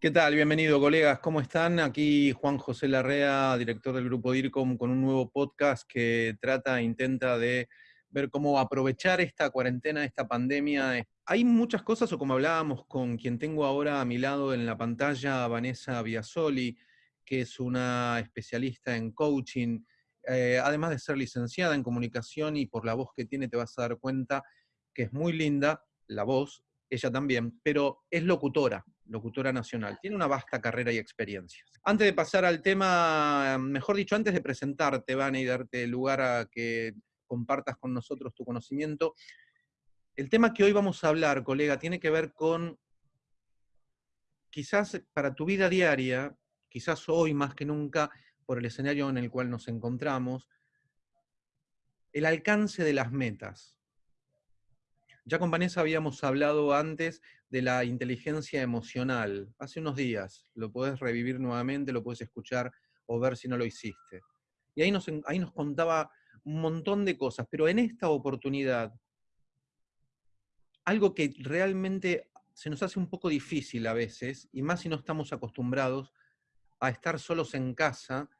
¿Qué tal? Bienvenido, colegas. ¿Cómo están? Aquí Juan José Larrea, director del grupo DIRCOM, con un nuevo podcast que trata, intenta de ver cómo aprovechar esta cuarentena, esta pandemia. Hay muchas cosas, o como hablábamos con quien tengo ahora a mi lado en la pantalla, Vanessa Biasoli, que es una especialista en coaching, eh, además de ser licenciada en comunicación y por la voz que tiene te vas a dar cuenta que es muy linda, la voz, ella también, pero es locutora, locutora nacional. Tiene una vasta carrera y experiencia. Antes de pasar al tema, mejor dicho, antes de presentarte, Van, y darte lugar a que compartas con nosotros tu conocimiento, el tema que hoy vamos a hablar, colega, tiene que ver con, quizás para tu vida diaria, quizás hoy más que nunca, por el escenario en el cual nos encontramos, el alcance de las metas. Ya con Vanessa habíamos hablado antes de la inteligencia emocional, hace unos días. Lo puedes revivir nuevamente, lo puedes escuchar o ver si no lo hiciste. Y ahí nos, ahí nos contaba un montón de cosas, pero en esta oportunidad, algo que realmente se nos hace un poco difícil a veces, y más si no estamos acostumbrados a estar solos en casa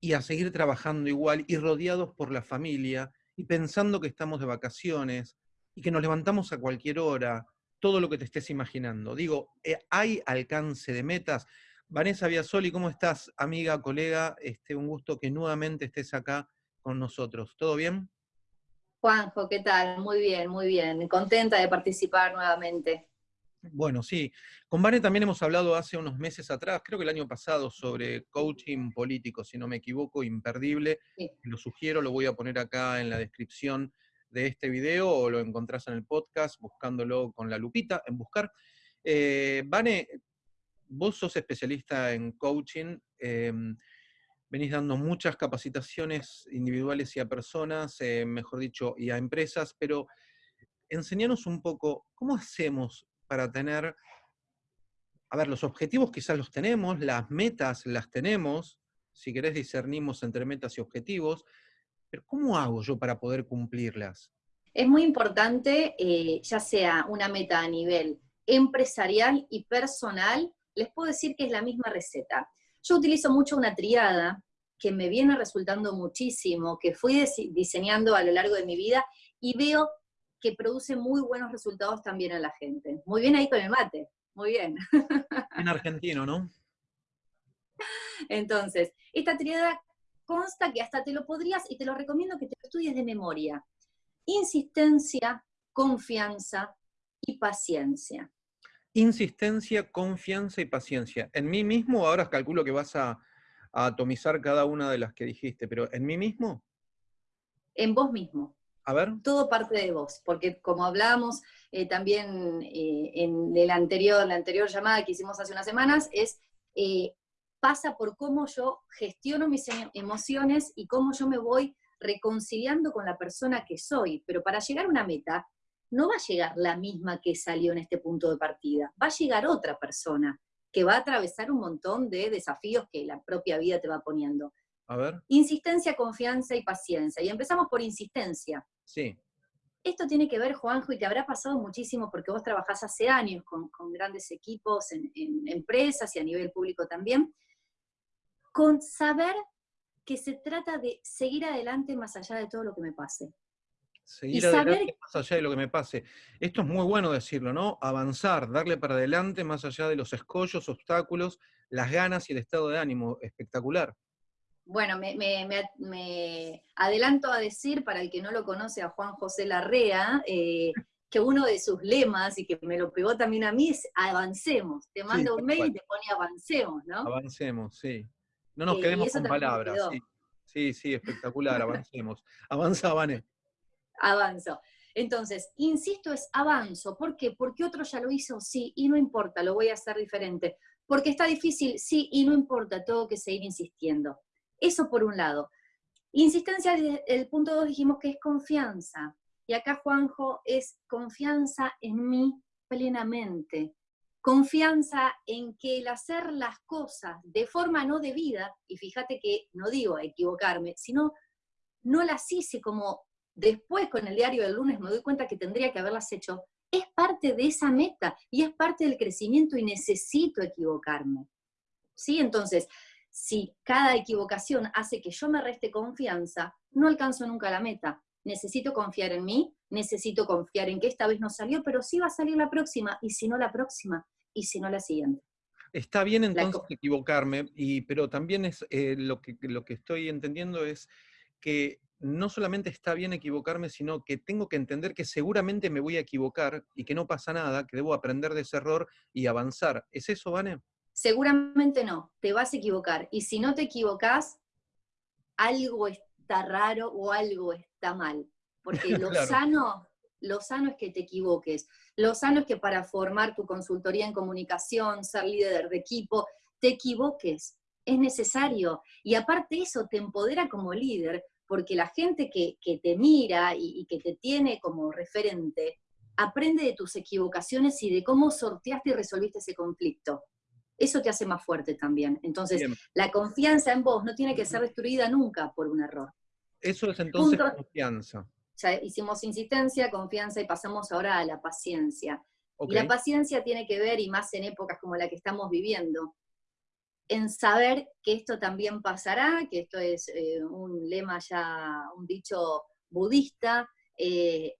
y a seguir trabajando igual y rodeados por la familia y pensando que estamos de vacaciones y que nos levantamos a cualquier hora, todo lo que te estés imaginando. Digo, eh, ¿hay alcance de metas? Vanessa Biasoli, ¿cómo estás, amiga, colega? Este, un gusto que nuevamente estés acá con nosotros. ¿Todo bien? Juanjo, ¿qué tal? Muy bien, muy bien. Contenta de participar nuevamente. Bueno, sí. Con Vane también hemos hablado hace unos meses atrás, creo que el año pasado, sobre coaching político, si no me equivoco, imperdible. Lo sugiero, lo voy a poner acá en la descripción de este video o lo encontrás en el podcast buscándolo con la lupita, en buscar. Eh, Vane, vos sos especialista en coaching, em, venís dando muchas capacitaciones individuales y a personas, eh, mejor dicho, y a empresas, pero enseñanos un poco, ¿cómo hacemos para tener, a ver, los objetivos quizás los tenemos, las metas las tenemos, si querés discernimos entre metas y objetivos, pero ¿cómo hago yo para poder cumplirlas? Es muy importante, eh, ya sea una meta a nivel empresarial y personal, les puedo decir que es la misma receta. Yo utilizo mucho una triada que me viene resultando muchísimo, que fui diseñando a lo largo de mi vida y veo que produce muy buenos resultados también a la gente. Muy bien ahí con el mate, muy bien. En argentino, ¿no? Entonces, esta triada consta que hasta te lo podrías, y te lo recomiendo que te lo estudies de memoria, insistencia, confianza y paciencia. Insistencia, confianza y paciencia. En mí mismo, ahora calculo que vas a, atomizar cada una de las que dijiste, pero ¿en mí mismo? En vos mismo. A ver. Todo parte de vos, porque como hablábamos eh, también eh, en el anterior, la anterior llamada que hicimos hace unas semanas, es eh, pasa por cómo yo gestiono mis em, emociones y cómo yo me voy reconciliando con la persona que soy. Pero para llegar a una meta, no va a llegar la misma que salió en este punto de partida, va a llegar otra persona que va a atravesar un montón de desafíos que la propia vida te va poniendo. A ver. Insistencia, confianza y paciencia. Y empezamos por insistencia. Sí. Esto tiene que ver, Juanjo, y te habrá pasado muchísimo porque vos trabajás hace años con, grandes equipos en, en, empresas y a nivel público también, con saber que se trata de seguir adelante más allá de todo lo que me pase. Seguir adelante más allá de lo que me pase. Esto es muy bueno decirlo, ¿no? Avanzar, darle para adelante más allá de los escollos, obstáculos, las ganas y el estado de ánimo. Espectacular. Bueno, me, adelanto a decir, para el que no lo conoce, a Juan José Larrea, eh, que uno de sus lemas, y que me lo pegó también a mí, es avancemos. Te mando un mail y te pone avancemos, ¿no? Avancemos, sí. No nos quedemos con palabras. Sí. sí, espectacular, avancemos. Avanza, Vane. Avanzo. Entonces, insisto, es avanzo. ¿Por qué? Porque otro ya lo hizo, sí, y no importa, lo voy a hacer diferente. Porque está difícil, sí, y no importa, tengo que seguir insistiendo. Eso por un lado. Insistencia, el punto dos dijimos que es confianza. Y acá, Juanjo, es confianza en mí plenamente confianza en que el hacer las cosas de forma no debida, y fíjate que no digo equivocarme, sino no las hice como después con el diario del lunes me doy cuenta que tendría que haberlas hecho, es parte de esa meta y es parte del crecimiento y necesito equivocarme. ¿Sí? Entonces, si cada equivocación hace que yo me reste confianza, no alcanzo nunca la meta. Necesito confiar en mí, necesito confiar en que esta vez no salió, pero sí va a salir la próxima, y si no la próxima, y si no la siguiente. Está bien entonces equivocarme, y, pero también es eh, lo, que, lo que estoy entendiendo es que no solamente está bien equivocarme, sino que tengo que entender que seguramente me voy a equivocar y que no pasa nada, que debo aprender de ese error y avanzar. ¿Es eso, Vane? Seguramente no, te vas a equivocar. Y si no te equivocas, algo está raro o algo está mal. Porque lo sano, lo sano es que te equivoques. Lo sano es que para formar tu consultoría en comunicación, ser líder de equipo, te equivoques. Es necesario. Y aparte eso te empodera como líder, porque la gente que, te mira y, y que te tiene como referente, aprende de tus equivocaciones y de cómo sorteaste y resolviste ese conflicto eso te hace más fuerte también. Entonces, la confianza en vos no tiene que ser destruida nunca por un error. Eso es entonces confianza. Ya hicimos insistencia, confianza y pasamos ahora a la paciencia. Y la paciencia tiene que ver, y más en épocas como la que estamos viviendo, en saber que esto también pasará, que esto es eh, un lema ya, un dicho budista, eh,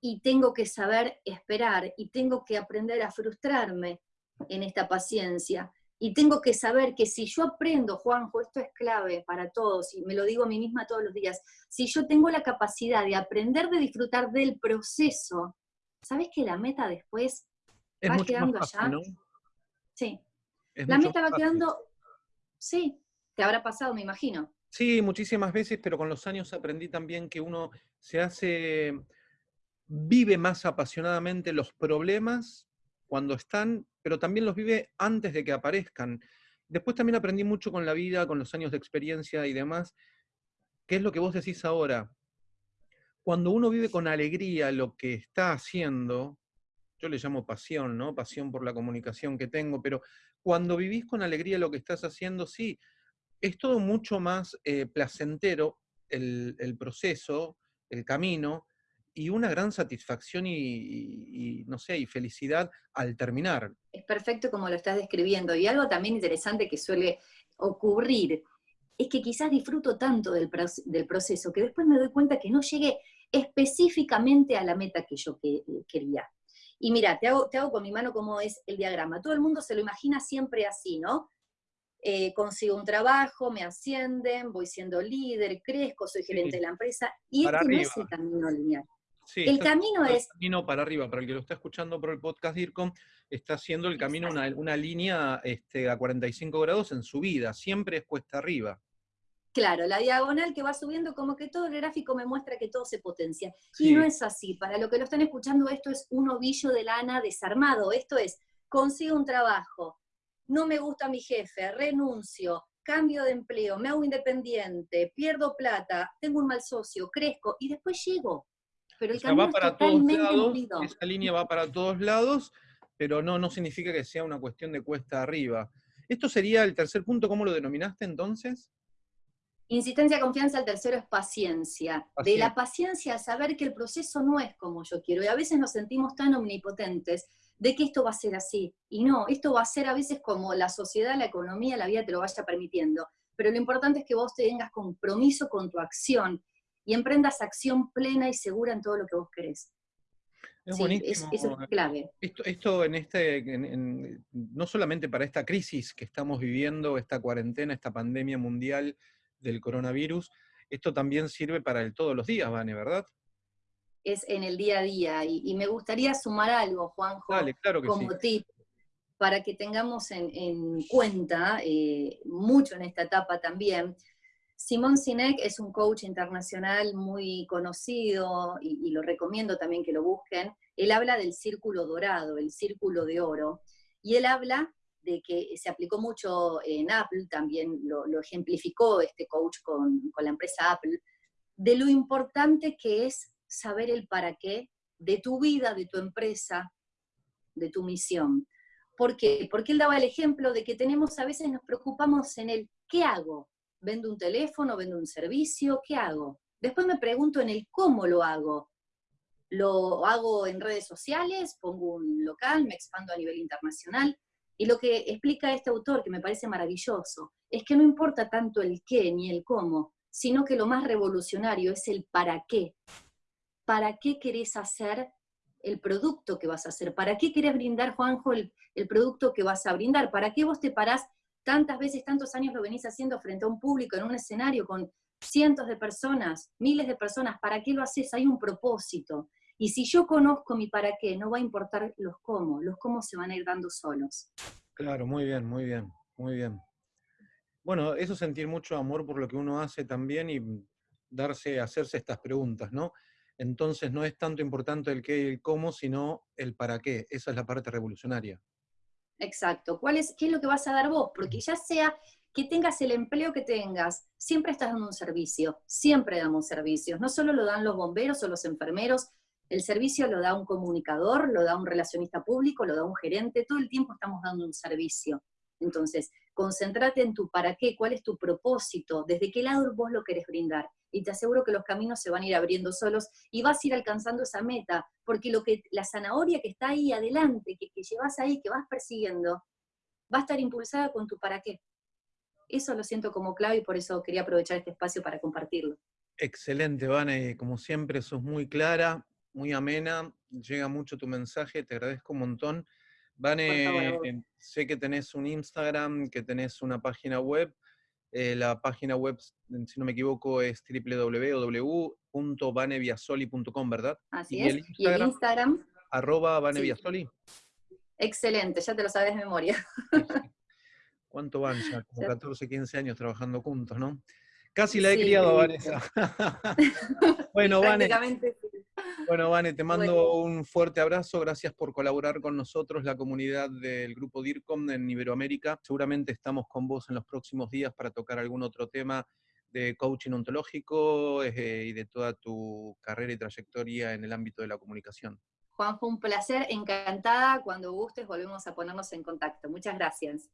y tengo que saber esperar, y tengo que aprender a frustrarme, en esta paciencia. Y tengo que saber que si yo aprendo, Juanjo, esto es clave para todos, y me lo digo a mí misma todos los días, si yo tengo la capacidad de aprender de disfrutar del proceso, ¿sabes que la meta después va quedando allá? Sí. la meta va quedando, sí, te habrá pasado, me imagino. Sí, muchísimas veces, pero con los años aprendí también que uno se hace, vive más apasionadamente los problemas cuando están pero también los vive antes de que aparezcan. Después también aprendí mucho con la vida, con los años de experiencia y demás, ¿Qué es lo que vos decís ahora. Cuando uno vive con alegría lo que está haciendo, yo le llamo pasión, ¿no? Pasión por la comunicación que tengo, pero cuando vivís con alegría lo que estás haciendo, sí, es todo mucho más eh, placentero el, el proceso, el camino, y una gran satisfacción y, no sé, y felicidad al terminar. Es perfecto como lo estás describiendo. Y algo también interesante que suele ocurrir es que quizás disfruto tanto del, proceso que después me doy cuenta que no llegué específicamente a la meta que yo quería. Y mira, te hago, te hago con mi mano cómo es el diagrama. Todo el mundo se lo imagina siempre así, ¿no? Eh, consigo un trabajo, me ascienden, voy siendo líder, crezco, soy gerente de la empresa, y este no es el camino lineal el camino es... El camino para arriba, para el que lo está escuchando por el podcast DIRCOM, está haciendo el camino una, una, línea este, a 45 grados en subida, siempre es cuesta arriba. Claro, la diagonal que va subiendo, como que todo el gráfico me muestra que todo se potencia. Y no es así. Para lo que lo están escuchando, esto es un ovillo de lana desarmado. Esto es, consigo un trabajo, no me gusta mi jefe, renuncio, cambio de empleo, me hago independiente, pierdo plata, tengo un mal socio, crezco y después llego pero el camino va para todos lados, esa línea va para todos lados, pero no, no significa que sea una cuestión de cuesta arriba. ¿Esto sería el tercer punto? ¿Cómo lo denominaste entonces? Insistencia, confianza, el tercero es paciencia. De la paciencia, saber que el proceso no es como yo quiero. Y a veces nos sentimos tan omnipotentes de que esto va a ser así. Y no, esto va a ser a veces como la sociedad, la economía, la vida te lo vaya permitiendo. Pero lo importante es que vos tengas compromiso con tu acción y emprendas acción plena y segura en todo lo que vos querés. Es buenísimo. eso es clave. Esto, en este, no solamente para esta crisis que estamos viviendo, esta cuarentena, esta pandemia mundial del coronavirus, esto también sirve para el todos los días, Vane, ¿verdad? Es en el día a día. Y, me gustaría sumar algo, Juanjo, como tip, para que tengamos en, cuenta, eh, mucho en esta etapa también, Simón Sinek es un coach internacional muy conocido y, lo recomiendo también que lo busquen. Él habla del círculo dorado, el círculo de oro, y él habla de que se aplicó mucho en Apple, también lo, ejemplificó este coach con, con la empresa Apple, de lo importante que es saber el para qué de tu vida, de tu empresa, de tu misión. ¿Por qué? Porque él daba el ejemplo de que tenemos, a veces nos preocupamos en el ¿qué hago? ¿Vendo un teléfono? ¿Vendo un servicio? ¿Qué hago? Después me pregunto en el cómo lo hago. lo hago en redes sociales, pongo un local, me expando a nivel internacional. Y lo que explica este autor, que me parece maravilloso, es que no importa tanto el qué ni el cómo, sino que lo más revolucionario es el para qué. ¿Para qué querés hacer el producto que vas a hacer? ¿Para qué querés brindar, Juanjo, el, el producto que vas a brindar? ¿Para qué vos te parás tantas veces, tantos años lo venís haciendo frente a un público, en un escenario con cientos de personas, miles de personas? ¿Para qué lo haces? Hay un propósito. Y si yo conozco mi para qué, no va a importar los cómo, los cómo se van a ir dando solos. Claro, muy bien, muy bien, muy bien. Bueno, eso es sentir mucho amor por lo que uno hace también y darse, hacerse estas preguntas, ¿no? Entonces no es tanto importante el qué y el cómo, sino el para qué. Esa es la parte revolucionaria. Exacto. ¿Cuál es, ¿Qué es lo que vas a dar vos? Porque ya sea que tengas el empleo que tengas, siempre estás dando un servicio, siempre damos servicios. No solo lo dan los bomberos o los enfermeros, el servicio lo da un comunicador, lo da un relacionista público, lo da un gerente, todo el tiempo estamos dando un servicio. Entonces, concéntrate en tu para qué, cuál es tu propósito, desde qué lado vos lo querés brindar. Y te aseguro que los caminos se van a ir abriendo solos y vas a ir alcanzando esa meta, porque lo que, la zanahoria que está ahí adelante, que, que llevas ahí, que vas persiguiendo, va a estar impulsada con tu para qué. Eso lo siento como clave y por eso quería aprovechar este espacio para compartirlo. Excelente, Vane. Como siempre, sos muy clara, muy amena, llega mucho tu mensaje, te agradezco un montón. Vane, sé que tenés un Instagram, que tenés una página web. Eh, la página web, si no me equivoco, es www.vaneviasoli.com, ¿verdad? Así es. ¿Y el Instagram? Arroba Vaneviasoli. Excelente, ya te lo sabes de memoria. ¿Cuánto van ya? Como 14, 15 años trabajando juntos, ¿no? Casi la he criado a Vanessa. bueno, Vane. Bueno, Vane, te mando un fuerte abrazo. Gracias por colaborar con nosotros, la comunidad del grupo DIRCOM en Iberoamérica. Seguramente estamos con vos en los próximos días para tocar algún otro tema de coaching ontológico eh, y de toda tu carrera y trayectoria en el ámbito de la comunicación. Juan, fue un placer, encantada. Cuando gustes volvemos a ponernos en contacto. Muchas gracias.